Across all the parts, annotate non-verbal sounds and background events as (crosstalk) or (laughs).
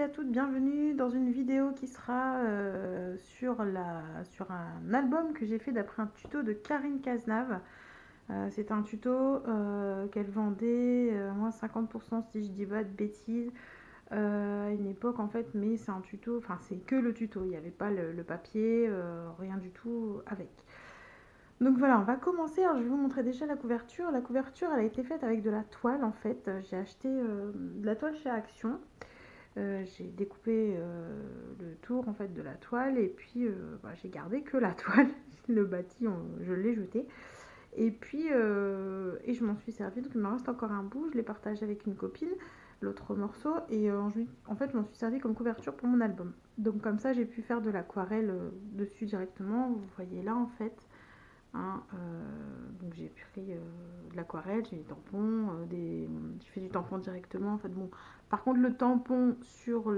à toutes, bienvenue dans une vidéo qui sera euh, sur, la, sur un album que j'ai fait d'après un tuto de Karine Cazenave. Euh, c'est un tuto euh, qu'elle vendait moins 50% si je dis pas de bêtises à une époque en fait, mais c'est un tuto, enfin c'est que le tuto, il n'y avait pas le papier, rien du tout avec. Donc voilà, on va commencer. Alors je vais vous montrer déjà la couverture. La couverture, elle a été faite avec de la toile en fait. J'ai acheté de la toile chez Action. Euh, j'ai découpé euh, le tour en fait de la toile et puis euh, bah, j'ai gardé que la (laughs) toile, le bâti je l'ai jeté. Et puis et je m'en suis servi. Donc il me reste encore un bout, je l'ai partagé avec une copine l'autre morceau. Et en fait je m'en suis servi comme couverture pour mon album. Donc comme ça j'ai pu faire de l'aquarelle dessus directement. Vous voyez là en fait Hein, donc j'ai pris de l'aquarelle, j'ai des tampons, des... j'ai fait du tampon directement. En fait, bon, par contre, le tampon sur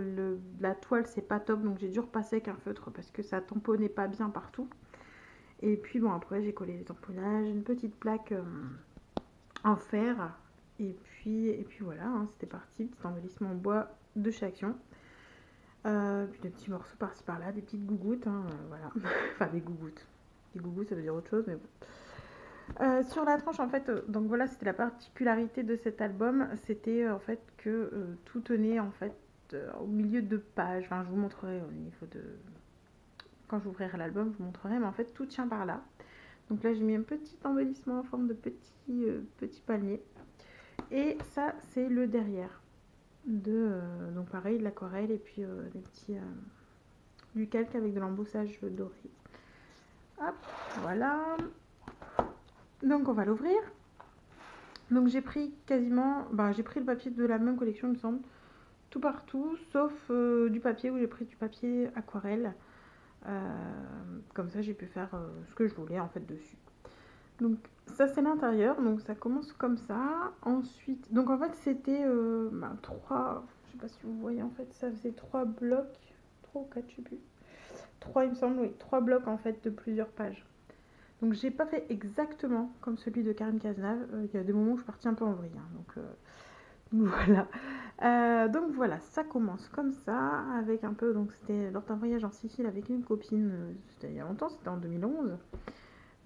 la toile, c'est pas top. Donc, j'ai dû repasser avec un feutre parce que ça tamponnait pas bien partout. Et puis, bon, après, j'ai collé les tamponnages, une petite plaque euh, en fer. Et puis, et puis voilà, hein, c'était parti. Petit embellissement en bois de chez Action. Euh, puis des petits morceaux par-ci par-là, des petites gougouttes. Hein, euh, voilà. (laughs) enfin, des gougouttes. Gougouttes, ça veut dire autre chose, mais bon. Euh, sur la tranche, en fait, euh, donc voilà, c'était la particularité de cet album, c'était euh, en fait que tout tenait en fait au milieu de pages. Enfin, je vous montrerai au niveau de quand j'ouvrirai l'album, je vous montrerai, mais en fait tout tient par là. Donc là, j'ai mis un petit embellissement en forme de petit petit palmier, et ça, c'est le derrière de donc pareil de l'aquarelle et puis des petits du calque avec de l'emboussage doré. Voilà. Donc on va l'ouvrir. Donc j'ai pris quasiment, bah, j'ai pris le papier de la même collection il me semble, tout partout, sauf euh, du papier où j'ai pris du papier aquarelle. Euh, comme ça j'ai pu faire euh, ce que je voulais en fait dessus. Donc ça c'est l'intérieur, donc ça commence comme ça. Ensuite, donc en fait c'était bah, trois, je sais pas si vous voyez en fait, ça faisait trois blocs, trois ou quatre je sais plus. Trois il me semble, oui, trois blocs en fait de plusieurs pages. Donc j'ai pas fait exactement comme celui de Karine Cazenave. Euh, il y a des moments où je suis partie un peu en vrille. Hein, donc, euh, (laughs) voilà. Euh, donc voilà, ça commence comme ça, avec un peu. Donc c'était lors d'un voyage en Sicile avec une copine. c'était il y a longtemps, c'était en 2011.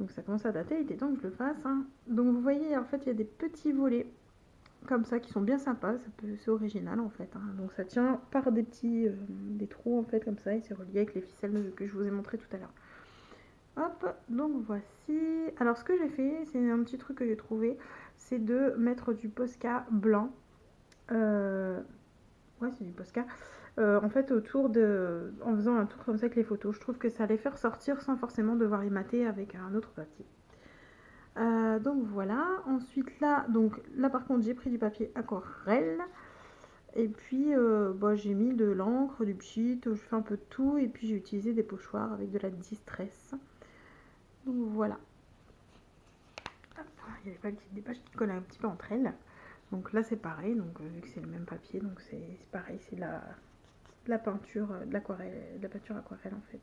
Donc ça commence à dater, il était temps que je le fasse. Hein. Donc vous voyez, en fait, il y a des petits volets comme ça qui sont bien sympas. C'est original en fait. Hein. Donc ça tient par des petits des trous en fait comme ça et c'est relié avec les ficelles que je vous ai montré tout à l'heure. Hop, donc voici. Alors ce que j'ai fait, c'est un petit truc que j'ai trouvé, c'est de mettre du Posca blanc. Euh, ouais, c'est du Posca. Euh, en fait, autour de... En faisant un tour comme ça avec les photos. Je trouve que ça les faire sortir sans forcément devoir y mater avec un autre papier. Euh, donc voilà. Ensuite là, donc là par contre, j'ai pris du papier aquarelle. Et puis, bah, j'ai mis de l'encre, du pchit, je fais un peu de tout. Et puis, j'ai utilisé des pochoirs avec de la distress. Donc voilà. il y avait pas des pages qui collent un petit peu entre elles. Donc là c'est pareil, donc euh, vu que c'est le même papier, donc c'est pareil, c'est la, la peinture, de l'aquarelle, la peinture aquarelle en fait.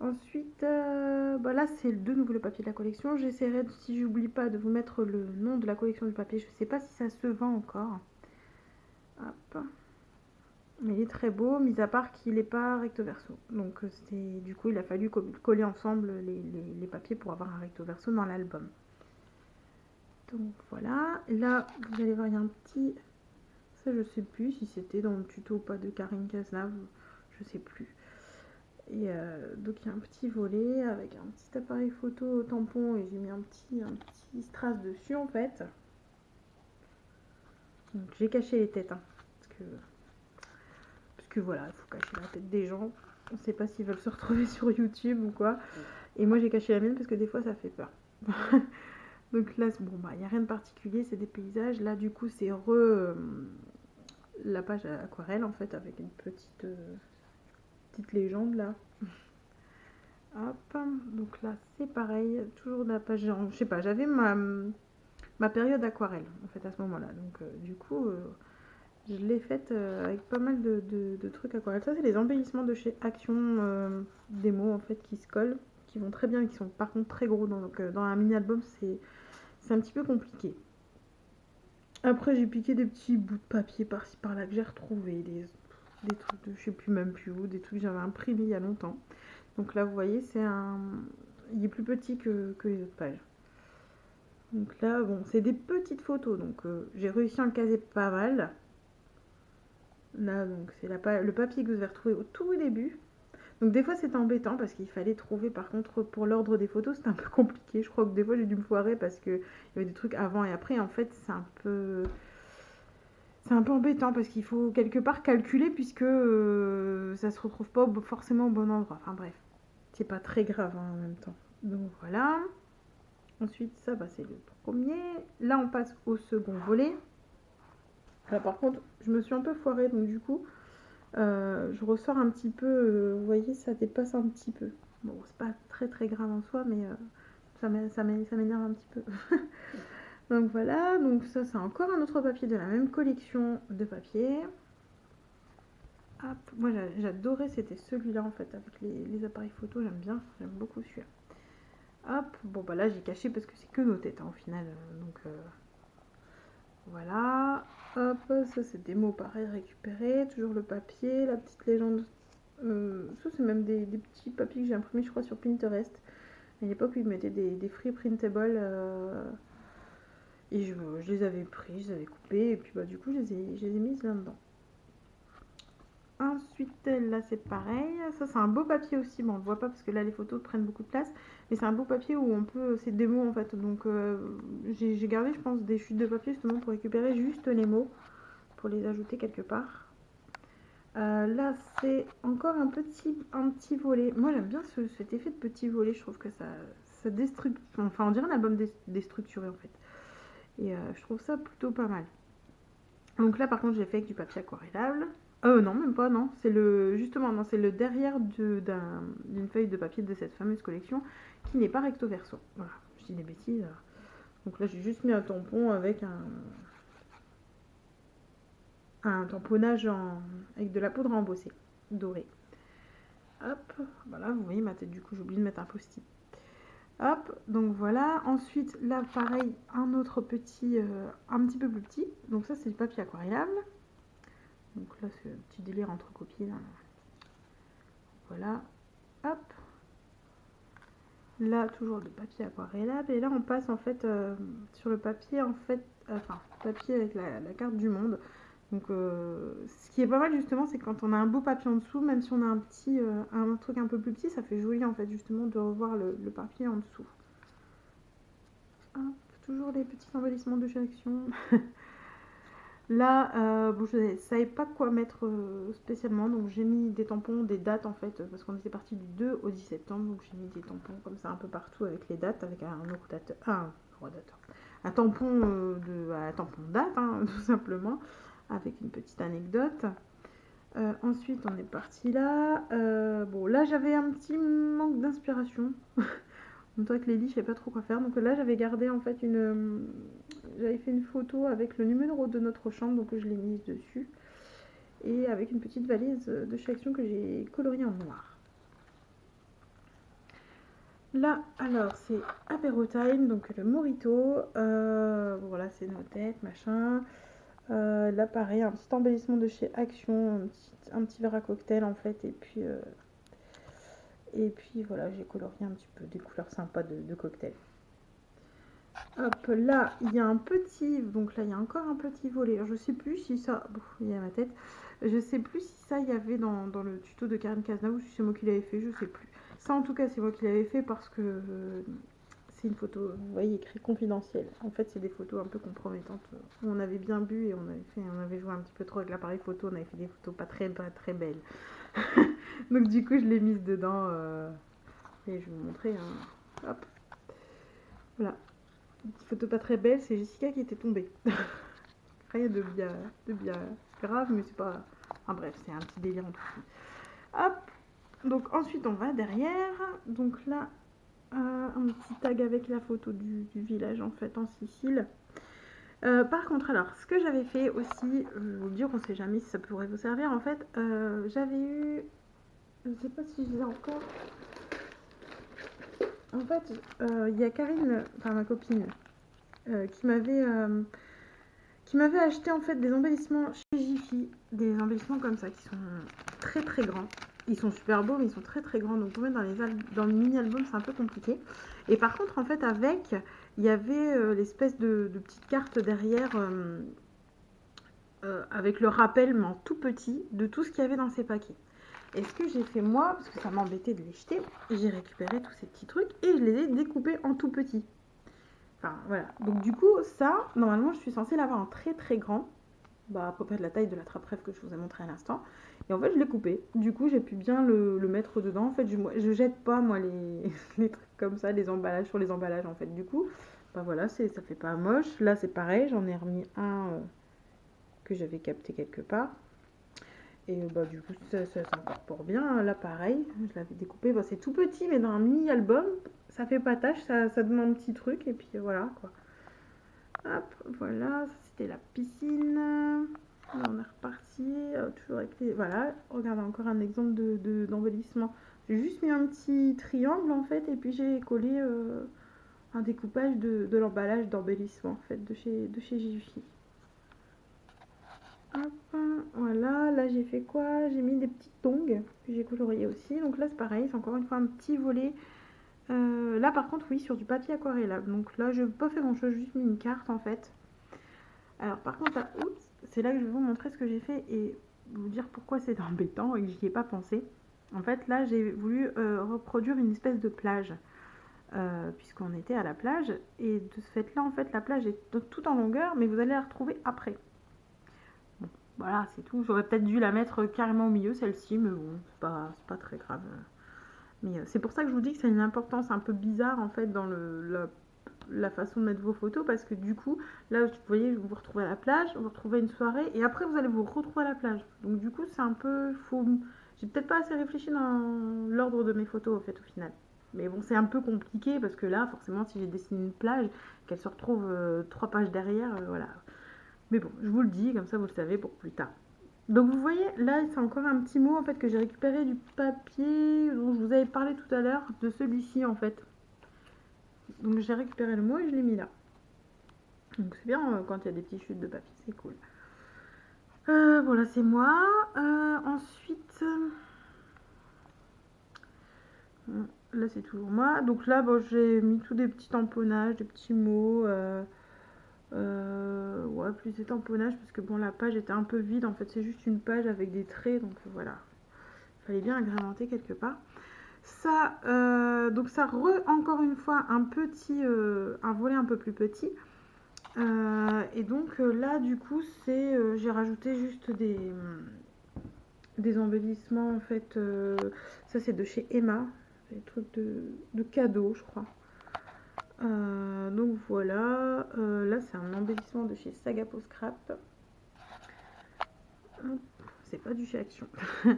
Ensuite, euh, bah là c'est de nouveau le papier de la collection. J'essaierai, si j'oublie pas, de vous mettre le nom de la collection du papier. Je sais pas si ça se vend encore. Mais il est très beau, mis à part qu'il n'est pas recto verso. Donc euh, du coup il a fallu coller ensemble les, papiers pour avoir un recto verso dans l'album. Donc voilà, là vous allez voir il y a un petit, ça je sais plus si c'était dans le tuto ou pas de Karine Cazenave, je sais plus. Et euh, donc il y a un petit volet avec un petit appareil photo tampon et j'ai mis un petit, un petit strass dessus en fait. Donc j'ai caché les têtes hein, parce que que voilà, il faut cacher la tête des gens. On ne sait pas s'ils veulent se retrouver (laughs) sur YouTube ou quoi. Et moi j'ai caché la mienne parce que des fois ça fait peur. (laughs) Donc là, bon bah il n'y a rien de particulier, c'est des paysages. Là du coup c'est re euh, la page aquarelle en fait avec une petite euh, petite légende là. Hop, donc là c'est pareil, toujours de la page, je sais pas, j'avais ma, période aquarelle en fait à ce moment là, donc euh, du coup je l'ai faite euh, avec pas mal de, trucs aquarelles. Ça, c'est les embellissements de chez Action euh, Démo, en fait, qui se collent, qui vont très bien, qui sont par contre très gros. Donc, euh, dans un mini-album, c'est un petit peu compliqué. Après, j'ai piqué des petits bouts de papier par-ci par-là que j'ai retrouvé, des, des trucs de je sais plus même plus où, des trucs que j'avais imprimés il y a longtemps. Donc là, vous voyez, c'est un. Il est plus petit que, les autres pages. Donc là, bon, c'est des petites photos, donc euh, j'ai réussi à en caser pas mal. Là, donc c'est le papier que vous avez retrouvé au tout début. Donc des fois c'est embêtant parce qu'il fallait trouver par contre pour l'ordre des photos c'était un peu compliqué. Je crois que des fois j'ai dû me foirer parce qu'il y avait des trucs avant et après. En fait c'est un peu... C'est un peu embêtant parce qu'il faut quelque part calculer puisque euh, ça se retrouve pas forcément au bon endroit. Enfin bref, c'est pas très grave hein, en même temps. Donc voilà. Ensuite ça bah, c'est le premier. Là on passe au second volet. Là par contre je me suis un peu foirée donc du coup euh, je ressors un petit peu, euh, vous voyez, ça dépasse un petit peu. Bon, c'est pas très très grave en soi, mais ça m'énerve un petit peu. (laughs) donc voilà, donc ça c'est encore un autre papier de la même collection de papiers. Hop, moi j'adorais, c'était celui-là en fait, avec les, appareils photo, j'aime bien, j'aime beaucoup celui-là. Hop, bon bah là j'ai caché parce que c'est que nos têtes hein, au final, donc voilà. Hop, ça c'est des mots pareil récupérés. Toujours le papier, la petite légende. Euh, ça c'est même des, petits papiers que j'ai imprimés je crois sur Pinterest. À l'époque ils mettaient des, free printable. Euh, et je, les avais pris, je les avais coupés. Et puis bah du coup je les ai, je les ai mises là-dedans. Ensuite, là, c'est pareil. Ça, c'est un beau papier aussi. Bon, on ne voit pas parce que là, les photos prennent beaucoup de place. Mais c'est un beau papier où on peut... C'est des mots, en fait. Donc, euh, j'ai gardé, je pense, des chutes de papier justement pour récupérer juste les mots. Pour les ajouter quelque part. Euh, là, c'est encore un petit, un petit volet. Moi, j'aime bien cet effet de petit volet. Je trouve que ça, ça déstructure... Enfin, on dirait un album déstructuré, en fait. Et euh, je trouve ça plutôt pas mal. Donc là, par contre, j'ai fait avec du papier aquarellable. Euh, non, même pas, non. C'est le, justement, non, c'est le derrière d'une feuille de papier de cette fameuse collection qui n'est pas recto verso. Voilà, je dis des bêtises. Donc là, j'ai juste mis un tampon avec un, tamponnage avec de la poudre embossée, dorée. Hop, voilà, vous voyez ma tête, du coup, j'ai oublié de mettre un post-it. Hop, donc voilà. Ensuite, là, pareil, un autre petit, euh, un petit peu plus petit. Donc ça, c'est du papier aquarellable. Donc là, c'est un petit délire entre copies. Voilà. Hop. Là, toujours de papier aquarellable. Et là, on passe en fait euh, sur le papier, en fait, enfin, papier avec la, carte du monde. Donc, euh, ce qui est pas mal justement, c'est quand on a un beau papier en dessous, même si on a un petit, euh, un truc un peu plus petit, ça fait joli en fait justement de revoir le, papier en dessous. Toujours les petits embellissements de sélection. (laughs) Là, euh, bon, je ne savais pas quoi mettre spécialement, donc j'ai mis des tampons, des dates en fait, parce qu'on était parti du 2 au 10 septembre, donc j'ai mis des tampons comme ça un peu partout avec les dates, avec un rotateur, un un tampon de, un tampon date, hein, (laughs) tout simplement, avec une petite anecdote. ensuite, on est parti là. bon, là, j'avais un petit manque d'inspiration. (laughs) En même que les lits, je sais pas trop quoi faire. Donc là, j'avais gardé en fait une, j'avais fait une photo avec le numéro de notre chambre, donc je l'ai mise dessus. Et avec une petite valise de chez Action que j'ai coloriée en noir. Là, alors, c'est Apéro Time, donc le Morito. Euh, voilà, c'est nos têtes, machin. Euh, là, pareil, un petit embellissement de chez Action, un petit, verre à cocktail en fait, et puis, euh, et puis voilà, j'ai colorié un petit peu des couleurs sympas de, cocktail. Hop, là, il y a un petit... Donc là, il y a encore un petit volet. je sais plus si ça... il y a ma tête. Je sais plus si ça, il y avait dans, le tuto de Karen Kazna ou si c'est moi qui l'avais fait. Je sais plus. Ça, en tout cas, c'est moi qui l'avais fait parce que... Euh, c'est une photo, vous voyez, écrit confidentiel. En fait, c'est des photos un peu compromettantes. On avait bien bu et on avait fait, on avait joué un petit peu trop avec l'appareil photo. On avait fait des photos pas très, pas très belles. (laughs) Donc du coup, je l'ai mise dedans. Euh, et je vais vous montrer. Hein. Hop. Voilà. Une petite photo pas très belle, c'est Jessica qui était tombée. (laughs) Rien de bien, de bien grave, mais c'est pas... Enfin bref, c'est un petit délire en tout Hop Donc ensuite, on va derrière. Donc là, un petit tag avec la photo du, village en fait en Sicile. Euh, par contre, alors, ce que j'avais fait aussi, je vous le dire, on sait jamais si ça pourrait vous servir. En fait, euh, j'avais eu, je sais pas si je l'ai encore, en fait, il y a Karine, enfin ma copine, qui m'avait qui m'avait acheté en fait des embellissements chez Jiffy, des embellissements comme ça qui sont très très grands. Ils sont super beaux mais ils sont très très grands donc mettre dans les dans le mini album c'est un peu compliqué. Et par contre en fait avec il y avait euh, l'espèce de, petite carte derrière euh, euh, avec le rappel mais en tout petit de tout ce qu'il y avait dans ces paquets. Et ce que j'ai fait moi, parce que ça m'embêtait de les jeter, j'ai récupéré tous ces petits trucs et je les ai découpés en tout petits. Enfin, voilà. Donc, du coup, ça, normalement, je suis censée l'avoir en très très grand. Bah, à peu près de la taille de la trappe rêve que je vous ai montré à l'instant. Et en fait, je l'ai coupé. Du coup, j'ai pu bien le, mettre dedans. En fait, je, je jette pas, moi, les, (laughs) les, trucs comme ça, les emballages sur les emballages, en fait. Du coup, bah voilà, ça fait pas moche. Là, c'est pareil. J'en ai remis un euh, que j'avais capté quelque part. Et bah, du coup, ça, ça s'incorpore bien. Là, pareil, je l'avais découpé. Bah, c'est tout petit, mais dans un mini-album, ça fait pas tâche, ça, ça demande un petit truc. Et puis voilà, quoi. Hop, voilà, c'était la piscine. On est reparti. Euh, toujours avec les... Voilà, regardez encore un exemple d'embellissement. De, j'ai juste mis un petit triangle, en fait, et puis j'ai collé euh, un découpage de, de l'emballage d'embellissement, en fait, de chez, de chez. Hop, voilà, là j'ai fait quoi? J'ai mis des petites tongs que j'ai coloriées aussi. Donc là c'est pareil, c'est encore une fois un petit volet. Euh, là par contre oui, sur du papier aquarellable. Donc là je n'ai pas fait grand chose, juste mis une carte en fait. Alors par contre, c'est là que je vais vous montrer ce que j'ai fait et vous dire pourquoi c'est (laughs) embêtant et que j'y ai pas pensé. En fait là j'ai voulu euh, reproduire une espèce de plage. Euh, puisqu'on était à la plage et de ce fait là en fait la plage est tout en longueur mais vous allez la retrouver après voilà, c'est tout. J'aurais peut-être dû la mettre carrément au milieu, celle-ci, mais bon, c'est pas, pas très grave. Mais euh, c'est pour ça que je vous dis que c'est une importance un peu bizarre, en fait, dans la, façon de mettre vos photos, parce que du coup, là, vous voyez, vous vous retrouvez à la plage, vous vous retrouvez une soirée, et après, vous allez vous retrouver à la plage. Donc, du coup, c'est un peu... J'ai peut-être pas assez réfléchi dans l'ordre de mes photos, en fait, au final. Mais bon, c'est un peu compliqué, parce que là, forcément, si j'ai dessiné une plage, qu'elle se retrouve euh, trois pages derrière, euh, voilà mais bon, je vous le dis, comme ça vous le savez pour plus tard. Donc vous voyez, là c'est encore un petit mot en fait que j'ai récupéré du papier dont je vous avais parlé tout à l'heure, de celui-ci en fait. Donc j'ai récupéré le mot et je l'ai mis là. Donc c'est bien euh, quand il y a des petites chutes de papier, c'est cool. Euh, voilà, c'est moi. Euh, ensuite, là c'est toujours moi. Donc là, bon, j'ai mis tous des petits tamponnages, des petits mots. Euh, ouais, plus des tamponnages parce que bon, la page était un peu vide. En fait, c'est juste une page avec des traits, donc voilà. Il fallait bien agrémenter quelque part. Ça, euh, donc ça re, encore une fois, un petit, euh, un volet un peu plus petit. et donc là, du coup, c'est, j'ai rajouté juste des, des embellissements en fait. ça, c'est de chez Emma, des trucs de, de cadeaux, je crois. Euh, donc voilà, euh, là c'est un embellissement de chez Sagapo Scrap. C'est pas du chez Action. (laughs)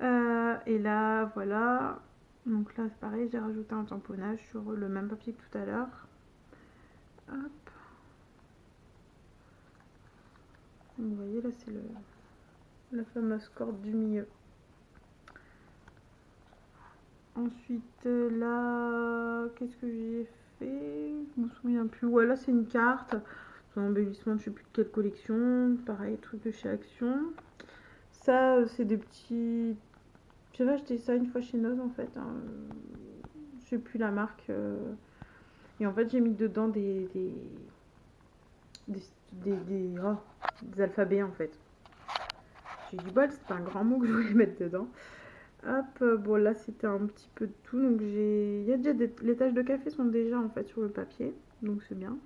Euh, et là voilà, donc là c'est pareil, j'ai rajouté un tamponnage sur le même papier que tout à l'heure. Vous voyez là c'est la fameuse corde du milieu. Ensuite là, qu'est-ce que j'ai fait je me souviens plus. Ouais, c'est une carte. Un embellissement je sais plus de quelle collection. Pareil, truc de chez Action. Ça, euh, c'est des petits. J'avais acheté ça une fois chez Noz en fait. Hein. Je sais plus la marque. Euh. Et en fait, j'ai mis dedans des. des. des. des, oh, alphabets en fait. J'ai du bol, c'est un grand mot que je voulais mettre dedans. Hop, euh, bon là c'était un petit peu de tout, donc j'ai... Il y a déjà des... Les taches de café sont déjà en fait sur le papier, donc c'est bien.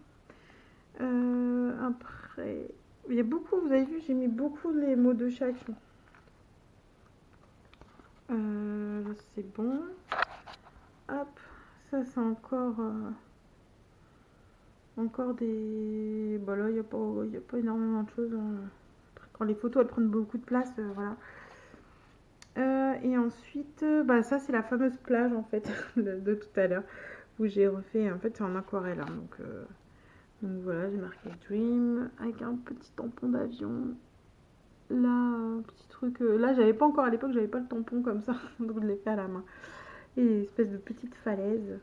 Euh, après, il y a beaucoup, vous avez vu, j'ai mis beaucoup les mots de chaque. Euh, c'est bon. Hop, ça c'est encore... Encore des... Bon là il n'y a, pas... a pas énormément de choses. Hein. Quand les photos elles prennent beaucoup de place, voilà. Euh, et ensuite, euh, bah, ça c'est la fameuse plage en fait (laughs) de, tout à l'heure où j'ai refait, en fait c'est en aquarelle. Hein, donc, euh, donc voilà, j'ai marqué Dream avec un petit tampon d'avion. Là, petit truc. là, j'avais pas encore à l'époque, j'avais pas le tampon comme ça, (laughs) donc je l'ai fait à la main. Et espèce de petite falaise.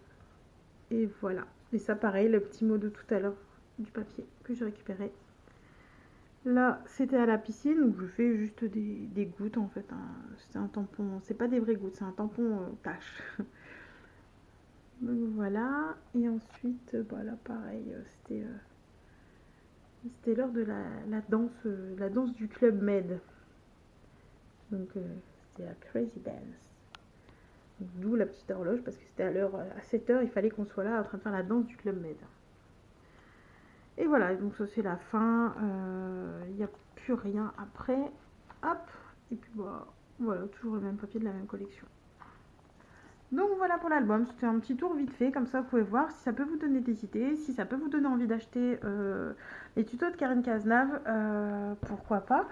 Et voilà. Et ça, pareil, le petit mot de tout à l'heure du papier que j'ai récupéré. Là, c'était à la piscine où je fais juste des, gouttes en fait. C'est un tampon, c'est pas des vraies gouttes, c'est un tampon euh, tache. (laughs) Donc voilà. Et ensuite, voilà, bah, pareil, euh, c'était euh, c'était l'heure de la, danse, la danse du club Med. Donc c'était la Crazy Dance. D'où la petite horloge parce que c'était à l'heure à 7h, il fallait qu'on soit là en train de faire la danse du club Med. Et voilà, donc ça c'est la fin. Euh, il n'y a plus rien après. Hop, et puis bah, voilà, toujours le même papier de la même collection. Donc voilà pour l'album, c'était un petit tour vite fait, comme ça vous pouvez voir si ça peut vous donner des idées, si ça peut vous donner envie d'acheter euh, les tutos de Karine Cazenave, euh, pourquoi pas.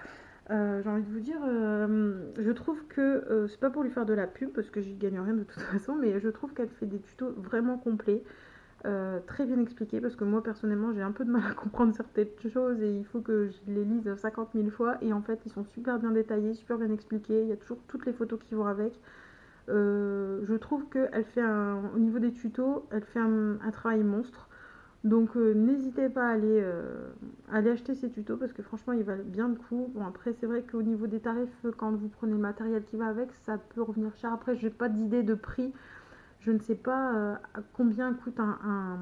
J'ai envie de vous dire, je trouve que c'est pas pour lui faire de la pub parce que j'y gagne rien de toute (laughs) façon, mais je trouve qu'elle fait des tutos vraiment complets. Euh, très bien expliqué parce que moi personnellement j'ai un peu de mal à comprendre certaines choses et il faut que je les lise 50 000 fois et en fait ils sont super bien détaillés, super bien expliqués, il y a toujours toutes les photos qui vont avec. Euh, je trouve qu'elle fait un, au niveau des tutos, elle fait un, travail monstre. Donc euh, n'hésitez pas à aller, aller, acheter ces tutos parce que franchement ils valent bien le coup. Bon après c'est vrai qu'au niveau des tarifs, quand vous prenez le matériel qui va avec, ça peut revenir cher. Après j'ai pas d'idée de prix je ne sais pas euh, combien coûte un,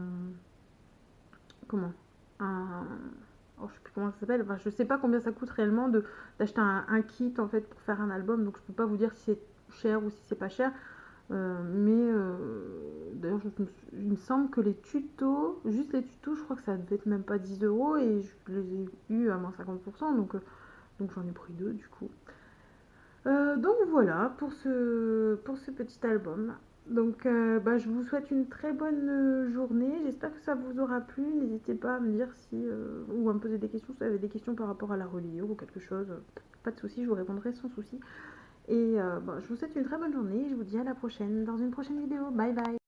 comment un oh, je sais plus comment ça s'appelle enfin, je sais pas combien ça coûte réellement d'acheter un, kit en fait pour faire un album donc je peux pas vous dire si c'est cher ou si c'est pas cher euh, mais euh, d'ailleurs il me semble que les tutos juste les tutos je crois que ça devait être même pas 10 euros et je les ai eu à moins 50% donc donc j'en ai pris deux du coup donc voilà pour ce, pour ce petit album. Donc, euh, bah, je vous souhaite une très bonne euh, journée. J'espère que ça vous aura plu. N'hésitez pas à me dire si, euh, ou à me poser des questions si vous avez des questions par rapport à la reliure ou quelque chose. Pas de souci, je vous répondrai sans souci. Et bah, je vous souhaite une très bonne journée. Je vous dis à la prochaine dans une prochaine vidéo. Bye bye.